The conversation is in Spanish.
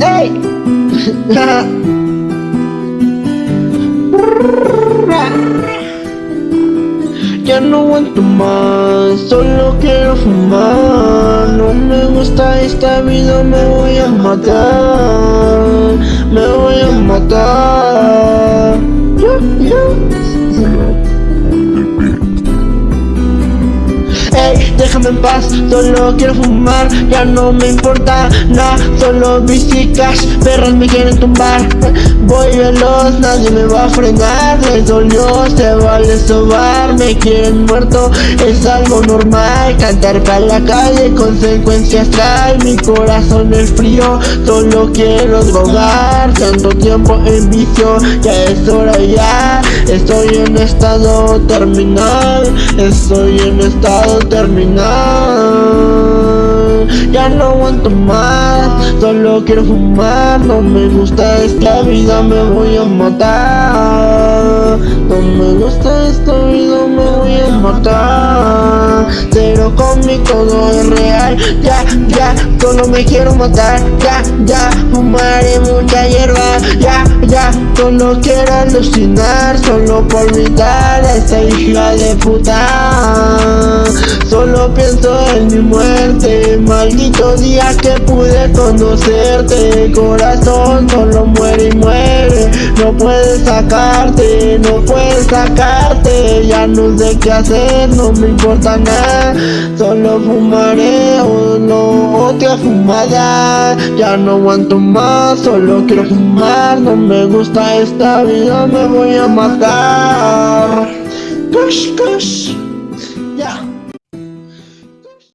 Hey. Ya no aguanto más, solo quiero fumar. No me gusta esta vida, me voy a matar. Me voy a matar déjame en paz, solo quiero fumar Ya no me importa nada, solo cash Perras me quieren tumbar. Voy veloz, nadie me va a frenar Les dolió, se vale sobar Me quieren muerto, es algo normal Cantar para la calle, consecuencias trae Mi corazón es frío, solo quiero drogar Tanto tiempo en vicio, ya es hora ya Estoy en estado terminal Estoy en estado terminal Ya no aguanto más Solo quiero fumar. No me gusta esta vida Me voy a matar. No me gusta esta vida Me voy a matar Conmigo todo es real. Ya, ya, solo me quiero matar. Ya, ya, fumaré mucha hierba. Ya, ya, solo quiero alucinar. Solo por olvidar a esa hija de puta. Solo pienso en mi muerte. Maldito día que pude conocerte. Corazón solo muere y muere. No puedes sacarte, no puedes sacarte Ya no sé qué hacer, no me importa nada. Solo fumaré no otra fumada Ya no aguanto más, solo quiero fumar. No me gusta esta vida, me voy a matar. Kush, kush